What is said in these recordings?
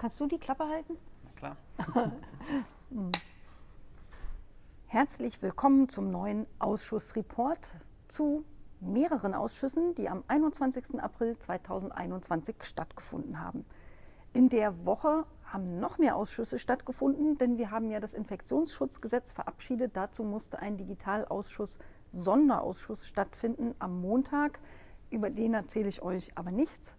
Kannst du die Klappe halten? Klar. Herzlich willkommen zum neuen Ausschussreport zu mehreren Ausschüssen, die am 21. April 2021 stattgefunden haben. In der Woche haben noch mehr Ausschüsse stattgefunden, denn wir haben ja das Infektionsschutzgesetz verabschiedet. Dazu musste ein Digitalausschuss, Sonderausschuss stattfinden am Montag. Über den erzähle ich euch aber nichts.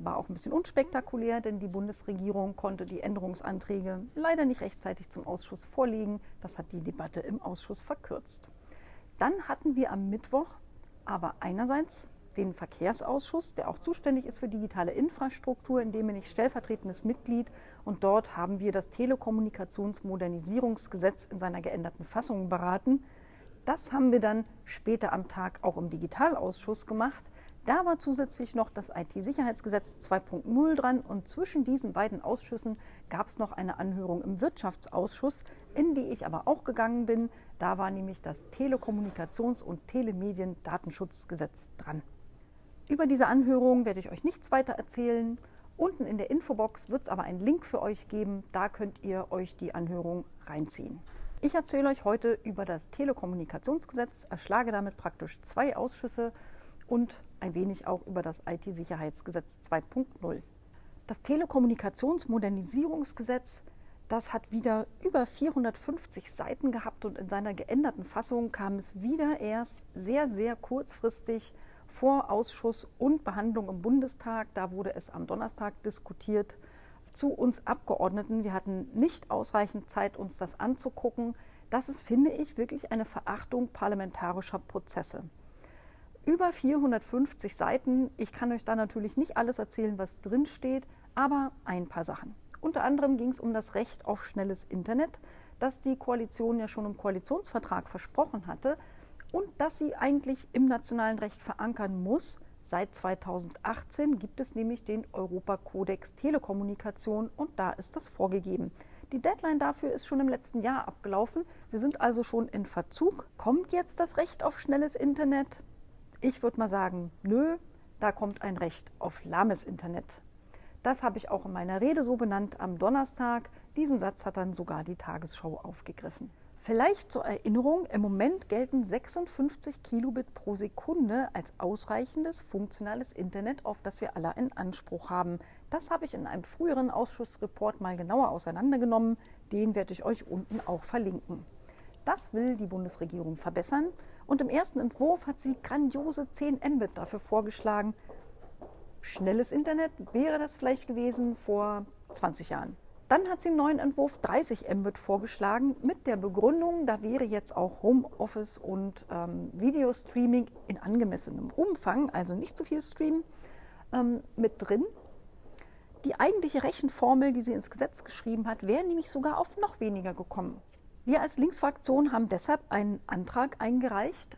War auch ein bisschen unspektakulär, denn die Bundesregierung konnte die Änderungsanträge leider nicht rechtzeitig zum Ausschuss vorlegen. Das hat die Debatte im Ausschuss verkürzt. Dann hatten wir am Mittwoch aber einerseits den Verkehrsausschuss, der auch zuständig ist für digitale Infrastruktur, in dem bin ich stellvertretendes Mitglied. Und dort haben wir das Telekommunikationsmodernisierungsgesetz in seiner geänderten Fassung beraten. Das haben wir dann später am Tag auch im Digitalausschuss gemacht. Da war zusätzlich noch das IT-Sicherheitsgesetz 2.0 dran und zwischen diesen beiden Ausschüssen gab es noch eine Anhörung im Wirtschaftsausschuss, in die ich aber auch gegangen bin. Da war nämlich das Telekommunikations- und Telemedien-Datenschutzgesetz dran. Über diese Anhörung werde ich euch nichts weiter erzählen. Unten in der Infobox wird es aber einen Link für euch geben. Da könnt ihr euch die Anhörung reinziehen. Ich erzähle euch heute über das Telekommunikationsgesetz, erschlage damit praktisch zwei Ausschüsse und ein wenig auch über das IT-Sicherheitsgesetz 2.0. Das Telekommunikationsmodernisierungsgesetz, das hat wieder über 450 Seiten gehabt und in seiner geänderten Fassung kam es wieder erst sehr, sehr kurzfristig vor Ausschuss und Behandlung im Bundestag. Da wurde es am Donnerstag diskutiert zu uns Abgeordneten. Wir hatten nicht ausreichend Zeit, uns das anzugucken. Das ist, finde ich, wirklich eine Verachtung parlamentarischer Prozesse über 450 Seiten. Ich kann euch da natürlich nicht alles erzählen, was drin steht, aber ein paar Sachen. Unter anderem ging es um das Recht auf schnelles Internet, das die Koalition ja schon im Koalitionsvertrag versprochen hatte und das sie eigentlich im nationalen Recht verankern muss. Seit 2018 gibt es nämlich den Europakodex Telekommunikation und da ist das vorgegeben. Die Deadline dafür ist schon im letzten Jahr abgelaufen. Wir sind also schon in Verzug. Kommt jetzt das Recht auf schnelles Internet? Ich würde mal sagen, nö, da kommt ein Recht auf lahmes Internet. Das habe ich auch in meiner Rede so benannt am Donnerstag. Diesen Satz hat dann sogar die Tagesschau aufgegriffen. Vielleicht zur Erinnerung, im Moment gelten 56 Kilobit pro Sekunde als ausreichendes funktionales Internet, auf das wir alle in Anspruch haben. Das habe ich in einem früheren Ausschussreport mal genauer auseinandergenommen. Den werde ich euch unten auch verlinken. Das will die Bundesregierung verbessern. Und im ersten Entwurf hat sie grandiose 10 Mbit dafür vorgeschlagen. Schnelles Internet wäre das vielleicht gewesen vor 20 Jahren. Dann hat sie im neuen Entwurf 30 Mbit vorgeschlagen mit der Begründung, da wäre jetzt auch Homeoffice und ähm, Videostreaming in angemessenem Umfang, also nicht zu viel streamen, ähm, mit drin. Die eigentliche Rechenformel, die sie ins Gesetz geschrieben hat, wäre nämlich sogar auf noch weniger gekommen. Wir als Linksfraktion haben deshalb einen Antrag eingereicht,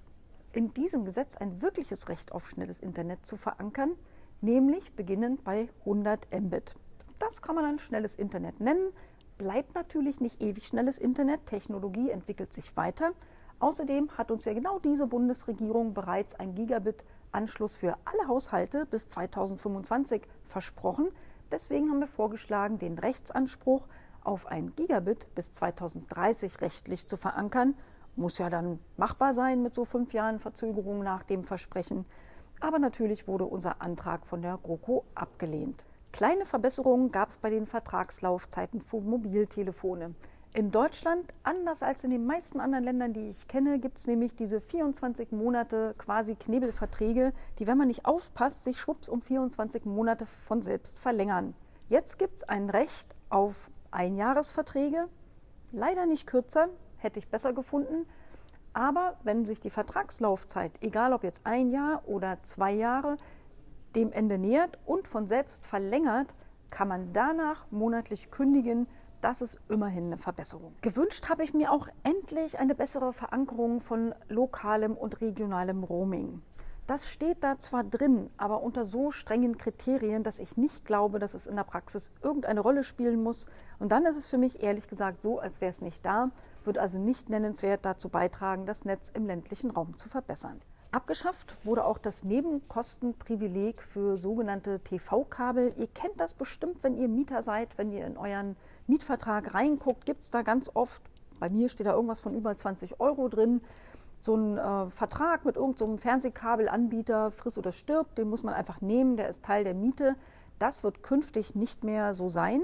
in diesem Gesetz ein wirkliches Recht auf schnelles Internet zu verankern, nämlich beginnend bei 100 Mbit. Das kann man dann schnelles Internet nennen, bleibt natürlich nicht ewig schnelles Internet, Technologie entwickelt sich weiter. Außerdem hat uns ja genau diese Bundesregierung bereits ein Gigabit-Anschluss für alle Haushalte bis 2025 versprochen. Deswegen haben wir vorgeschlagen, den Rechtsanspruch auf ein Gigabit bis 2030 rechtlich zu verankern. Muss ja dann machbar sein mit so fünf Jahren Verzögerung nach dem Versprechen. Aber natürlich wurde unser Antrag von der GroKo abgelehnt. Kleine Verbesserungen gab es bei den Vertragslaufzeiten für Mobiltelefone. In Deutschland, anders als in den meisten anderen Ländern, die ich kenne, gibt es nämlich diese 24 Monate quasi Knebelverträge, die, wenn man nicht aufpasst, sich schwupps um 24 Monate von selbst verlängern. Jetzt gibt es ein Recht auf Einjahresverträge, leider nicht kürzer, hätte ich besser gefunden. Aber wenn sich die Vertragslaufzeit, egal ob jetzt ein Jahr oder zwei Jahre, dem Ende nähert und von selbst verlängert, kann man danach monatlich kündigen. Das ist immerhin eine Verbesserung. Gewünscht habe ich mir auch endlich eine bessere Verankerung von lokalem und regionalem Roaming. Das steht da zwar drin, aber unter so strengen Kriterien, dass ich nicht glaube, dass es in der Praxis irgendeine Rolle spielen muss. Und dann ist es für mich ehrlich gesagt so, als wäre es nicht da, wird also nicht nennenswert dazu beitragen, das Netz im ländlichen Raum zu verbessern. Abgeschafft wurde auch das Nebenkostenprivileg für sogenannte TV-Kabel. Ihr kennt das bestimmt, wenn ihr Mieter seid, wenn ihr in euren Mietvertrag reinguckt, gibt es da ganz oft, bei mir steht da irgendwas von über 20 Euro drin, so ein äh, Vertrag mit irgendeinem so Fernsehkabelanbieter, friss oder stirbt, den muss man einfach nehmen, der ist Teil der Miete. Das wird künftig nicht mehr so sein.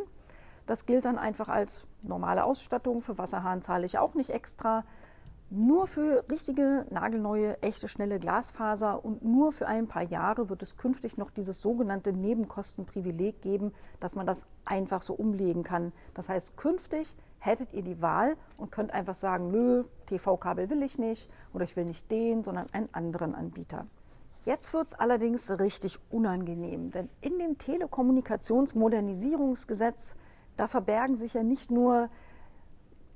Das gilt dann einfach als normale Ausstattung. Für Wasserhahn zahle ich auch nicht extra. Nur für richtige, nagelneue, echte, schnelle Glasfaser und nur für ein paar Jahre wird es künftig noch dieses sogenannte Nebenkostenprivileg geben, dass man das einfach so umlegen kann. Das heißt, künftig hättet ihr die Wahl und könnt einfach sagen, nö, TV-Kabel will ich nicht oder ich will nicht den, sondern einen anderen Anbieter. Jetzt wird es allerdings richtig unangenehm, denn in dem Telekommunikationsmodernisierungsgesetz, da verbergen sich ja nicht nur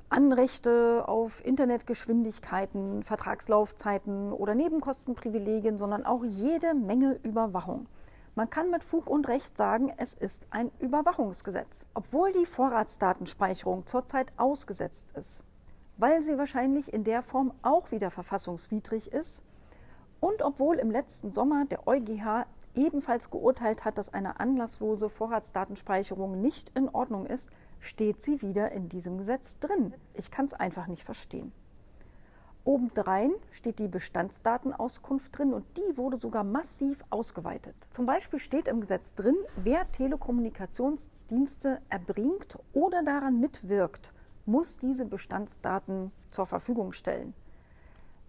Anrechte auf Internetgeschwindigkeiten, Vertragslaufzeiten oder Nebenkostenprivilegien, sondern auch jede Menge Überwachung. Man kann mit Fug und Recht sagen, es ist ein Überwachungsgesetz. Obwohl die Vorratsdatenspeicherung zurzeit ausgesetzt ist, weil sie wahrscheinlich in der Form auch wieder verfassungswidrig ist und obwohl im letzten Sommer der EuGH ebenfalls geurteilt hat, dass eine anlasslose Vorratsdatenspeicherung nicht in Ordnung ist, steht sie wieder in diesem Gesetz drin. Ich kann es einfach nicht verstehen. Obendrein steht die Bestandsdatenauskunft drin und die wurde sogar massiv ausgeweitet. Zum Beispiel steht im Gesetz drin, wer Telekommunikationsdienste erbringt oder daran mitwirkt, muss diese Bestandsdaten zur Verfügung stellen.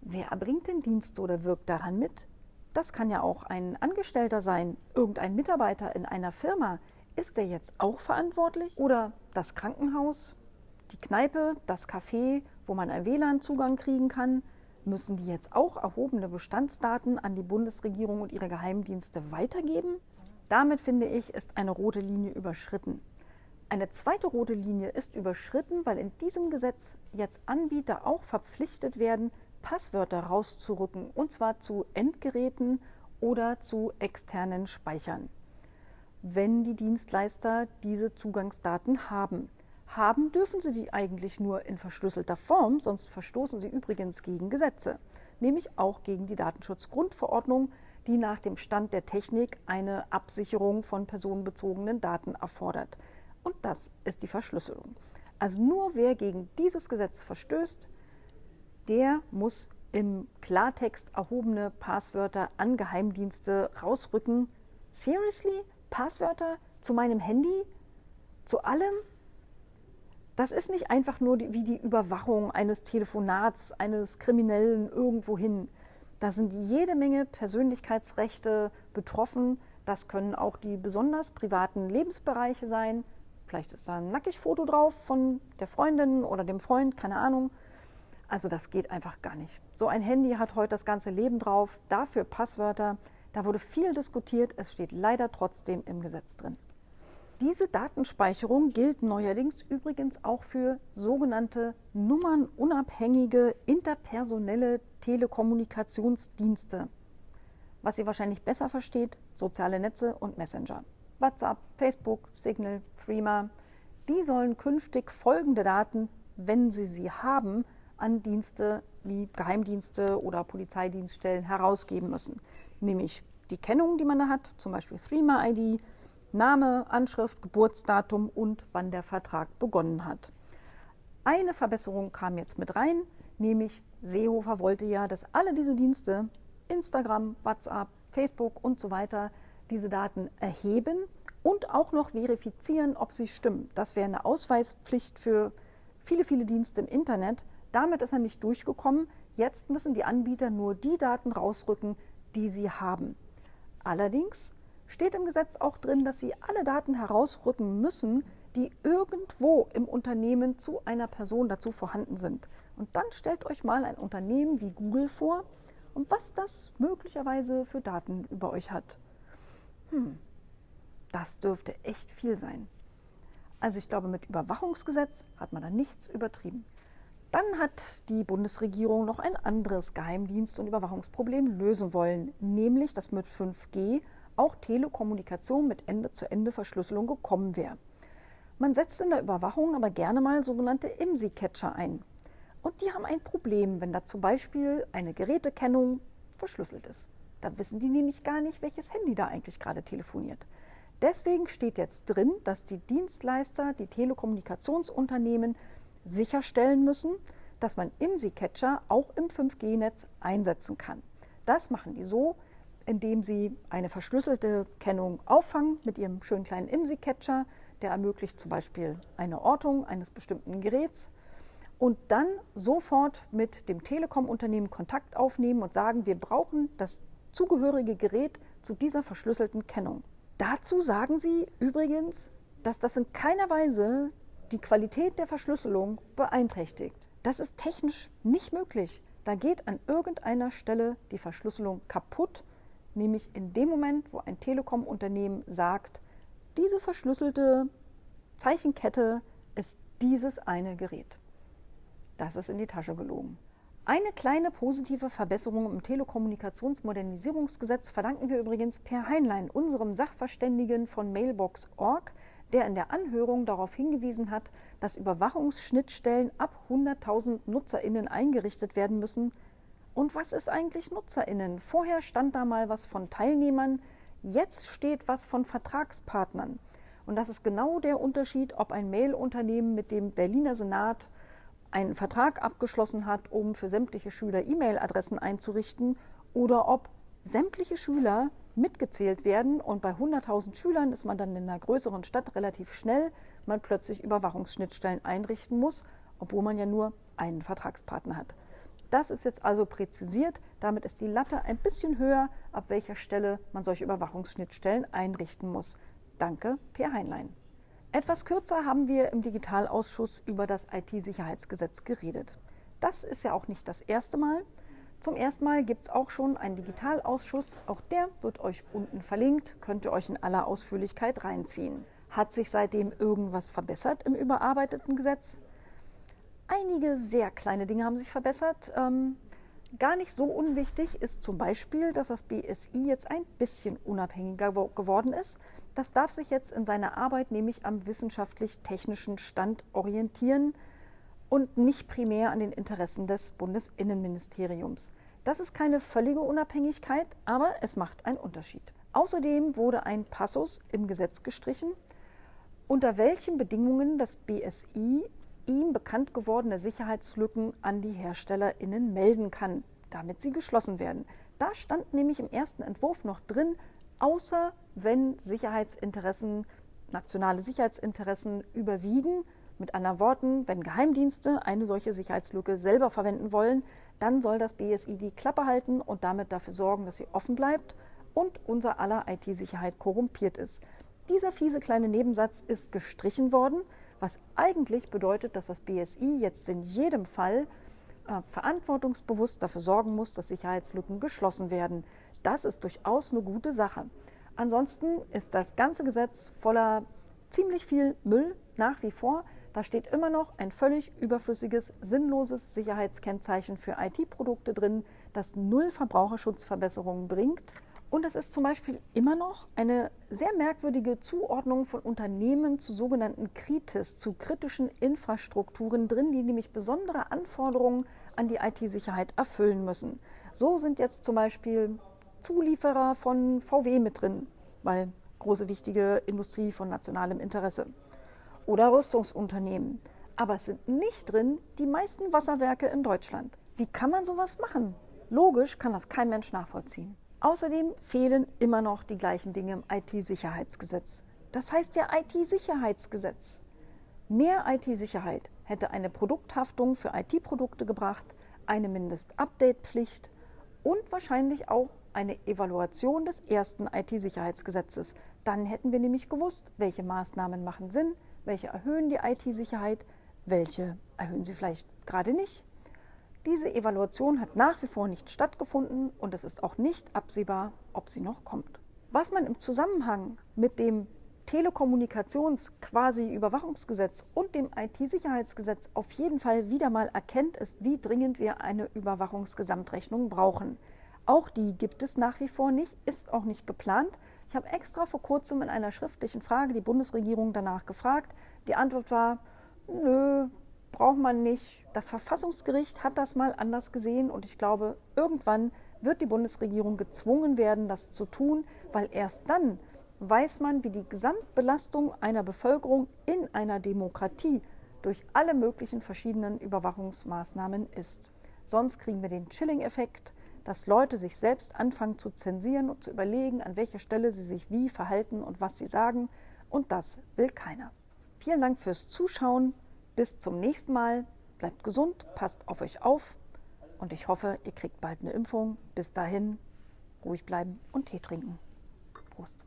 Wer erbringt den Dienst oder wirkt daran mit? Das kann ja auch ein Angestellter sein, irgendein Mitarbeiter in einer Firma. Ist der jetzt auch verantwortlich? Oder das Krankenhaus, die Kneipe, das Café, wo man einen WLAN-Zugang kriegen kann? Müssen die jetzt auch erhobene Bestandsdaten an die Bundesregierung und ihre Geheimdienste weitergeben? Damit finde ich, ist eine rote Linie überschritten. Eine zweite rote Linie ist überschritten, weil in diesem Gesetz jetzt Anbieter auch verpflichtet werden, Passwörter rauszurücken, und zwar zu Endgeräten oder zu externen Speichern wenn die Dienstleister diese Zugangsdaten haben. Haben dürfen sie die eigentlich nur in verschlüsselter Form, sonst verstoßen sie übrigens gegen Gesetze, nämlich auch gegen die Datenschutzgrundverordnung, die nach dem Stand der Technik eine Absicherung von personenbezogenen Daten erfordert. Und das ist die Verschlüsselung. Also nur wer gegen dieses Gesetz verstößt, der muss im Klartext erhobene Passwörter an Geheimdienste rausrücken. Seriously? Passwörter zu meinem Handy, zu allem. Das ist nicht einfach nur die, wie die Überwachung eines Telefonats, eines Kriminellen irgendwohin. Da sind jede Menge Persönlichkeitsrechte betroffen. Das können auch die besonders privaten Lebensbereiche sein. Vielleicht ist da ein Nackigfoto drauf von der Freundin oder dem Freund, keine Ahnung. Also das geht einfach gar nicht. So ein Handy hat heute das ganze Leben drauf. Dafür Passwörter. Da wurde viel diskutiert, es steht leider trotzdem im Gesetz drin. Diese Datenspeicherung gilt neuerdings übrigens auch für sogenannte nummernunabhängige interpersonelle Telekommunikationsdienste. Was ihr wahrscheinlich besser versteht, soziale Netze und Messenger. WhatsApp, Facebook, Signal, Threema, die sollen künftig folgende Daten, wenn sie sie haben, an Dienste wie Geheimdienste oder Polizeidienststellen herausgeben müssen nämlich die Kennung, die man da hat, zum Beispiel Threema-ID, Name, Anschrift, Geburtsdatum und wann der Vertrag begonnen hat. Eine Verbesserung kam jetzt mit rein, nämlich Seehofer wollte ja, dass alle diese Dienste, Instagram, WhatsApp, Facebook und so weiter, diese Daten erheben und auch noch verifizieren, ob sie stimmen. Das wäre eine Ausweispflicht für viele, viele Dienste im Internet. Damit ist er nicht durchgekommen. Jetzt müssen die Anbieter nur die Daten rausrücken, die sie haben. Allerdings steht im Gesetz auch drin, dass sie alle Daten herausrücken müssen, die irgendwo im Unternehmen zu einer Person dazu vorhanden sind. Und dann stellt euch mal ein Unternehmen wie Google vor und was das möglicherweise für Daten über euch hat. Hm, das dürfte echt viel sein. Also ich glaube, mit Überwachungsgesetz hat man da nichts übertrieben. Dann hat die Bundesregierung noch ein anderes Geheimdienst- und Überwachungsproblem lösen wollen, nämlich dass mit 5G auch Telekommunikation mit Ende-zu-Ende-Verschlüsselung gekommen wäre. Man setzt in der Überwachung aber gerne mal sogenannte IMSI-Catcher ein. Und die haben ein Problem, wenn da zum Beispiel eine Gerätekennung verschlüsselt ist. Da wissen die nämlich gar nicht, welches Handy da eigentlich gerade telefoniert. Deswegen steht jetzt drin, dass die Dienstleister, die Telekommunikationsunternehmen sicherstellen müssen, dass man IMSI-Catcher auch im 5G-Netz einsetzen kann. Das machen die so, indem sie eine verschlüsselte Kennung auffangen mit ihrem schönen kleinen IMSI-Catcher, der ermöglicht zum Beispiel eine Ortung eines bestimmten Geräts und dann sofort mit dem Telekom-Unternehmen Kontakt aufnehmen und sagen, wir brauchen das zugehörige Gerät zu dieser verschlüsselten Kennung. Dazu sagen sie übrigens, dass das in keiner Weise die Qualität der Verschlüsselung beeinträchtigt. Das ist technisch nicht möglich. Da geht an irgendeiner Stelle die Verschlüsselung kaputt, nämlich in dem Moment, wo ein Telekom-Unternehmen sagt, diese verschlüsselte Zeichenkette ist dieses eine Gerät. Das ist in die Tasche gelogen. Eine kleine positive Verbesserung im Telekommunikationsmodernisierungsgesetz verdanken wir übrigens Per Heinlein, unserem Sachverständigen von Mailbox.org, der in der Anhörung darauf hingewiesen hat, dass Überwachungsschnittstellen ab 100.000 Nutzerinnen eingerichtet werden müssen. Und was ist eigentlich Nutzerinnen? Vorher stand da mal was von Teilnehmern, jetzt steht was von Vertragspartnern. Und das ist genau der Unterschied, ob ein Mailunternehmen mit dem Berliner Senat einen Vertrag abgeschlossen hat, um für sämtliche Schüler E-Mail-Adressen einzurichten oder ob sämtliche Schüler mitgezählt werden und bei 100.000 Schülern ist man dann in einer größeren Stadt relativ schnell, man plötzlich Überwachungsschnittstellen einrichten muss, obwohl man ja nur einen Vertragspartner hat. Das ist jetzt also präzisiert, damit ist die Latte ein bisschen höher, ab welcher Stelle man solche Überwachungsschnittstellen einrichten muss. Danke, Per Heinlein. Etwas kürzer haben wir im Digitalausschuss über das IT-Sicherheitsgesetz geredet. Das ist ja auch nicht das erste Mal. Zum ersten Mal gibt es auch schon einen Digitalausschuss. Auch der wird euch unten verlinkt, könnt ihr euch in aller Ausführlichkeit reinziehen. Hat sich seitdem irgendwas verbessert im überarbeiteten Gesetz? Einige sehr kleine Dinge haben sich verbessert. Ähm, gar nicht so unwichtig ist zum Beispiel, dass das BSI jetzt ein bisschen unabhängiger geworden ist. Das darf sich jetzt in seiner Arbeit nämlich am wissenschaftlich-technischen Stand orientieren und nicht primär an den Interessen des Bundesinnenministeriums. Das ist keine völlige Unabhängigkeit, aber es macht einen Unterschied. Außerdem wurde ein Passus im Gesetz gestrichen, unter welchen Bedingungen das BSI ihm bekannt gewordene Sicherheitslücken an die Herstellerinnen melden kann, damit sie geschlossen werden. Da stand nämlich im ersten Entwurf noch drin, außer wenn Sicherheitsinteressen, nationale Sicherheitsinteressen überwiegen, mit anderen Worten, wenn Geheimdienste eine solche Sicherheitslücke selber verwenden wollen, dann soll das BSI die Klappe halten und damit dafür sorgen, dass sie offen bleibt und unser aller IT-Sicherheit korrumpiert ist. Dieser fiese kleine Nebensatz ist gestrichen worden, was eigentlich bedeutet, dass das BSI jetzt in jedem Fall äh, verantwortungsbewusst dafür sorgen muss, dass Sicherheitslücken geschlossen werden. Das ist durchaus eine gute Sache. Ansonsten ist das ganze Gesetz voller ziemlich viel Müll nach wie vor. Da steht immer noch ein völlig überflüssiges, sinnloses Sicherheitskennzeichen für IT-Produkte drin, das null Verbraucherschutzverbesserungen bringt. Und es ist zum Beispiel immer noch eine sehr merkwürdige Zuordnung von Unternehmen zu sogenannten Kritis, zu kritischen Infrastrukturen drin, die nämlich besondere Anforderungen an die IT-Sicherheit erfüllen müssen. So sind jetzt zum Beispiel Zulieferer von VW mit drin, weil große wichtige Industrie von nationalem Interesse oder Rüstungsunternehmen. Aber es sind nicht drin die meisten Wasserwerke in Deutschland. Wie kann man sowas machen? Logisch kann das kein Mensch nachvollziehen. Außerdem fehlen immer noch die gleichen Dinge im IT-Sicherheitsgesetz. Das heißt ja IT-Sicherheitsgesetz. Mehr IT-Sicherheit hätte eine Produkthaftung für IT-Produkte gebracht, eine Mindest-Update-Pflicht und wahrscheinlich auch eine Evaluation des ersten IT-Sicherheitsgesetzes. Dann hätten wir nämlich gewusst, welche Maßnahmen machen Sinn, welche erhöhen die IT-Sicherheit, welche erhöhen sie vielleicht gerade nicht. Diese Evaluation hat nach wie vor nicht stattgefunden und es ist auch nicht absehbar, ob sie noch kommt. Was man im Zusammenhang mit dem Telekommunikations-Quasi-Überwachungsgesetz und dem IT-Sicherheitsgesetz auf jeden Fall wieder mal erkennt, ist, wie dringend wir eine Überwachungsgesamtrechnung brauchen. Auch die gibt es nach wie vor nicht, ist auch nicht geplant. Ich habe extra vor kurzem in einer schriftlichen Frage die Bundesregierung danach gefragt. Die Antwort war, nö, braucht man nicht. Das Verfassungsgericht hat das mal anders gesehen und ich glaube, irgendwann wird die Bundesregierung gezwungen werden, das zu tun, weil erst dann weiß man, wie die Gesamtbelastung einer Bevölkerung in einer Demokratie durch alle möglichen verschiedenen Überwachungsmaßnahmen ist. Sonst kriegen wir den Chilling-Effekt, dass Leute sich selbst anfangen zu zensieren und zu überlegen, an welcher Stelle sie sich wie verhalten und was sie sagen. Und das will keiner. Vielen Dank fürs Zuschauen. Bis zum nächsten Mal. Bleibt gesund, passt auf euch auf und ich hoffe, ihr kriegt bald eine Impfung. Bis dahin ruhig bleiben und Tee trinken. Prost.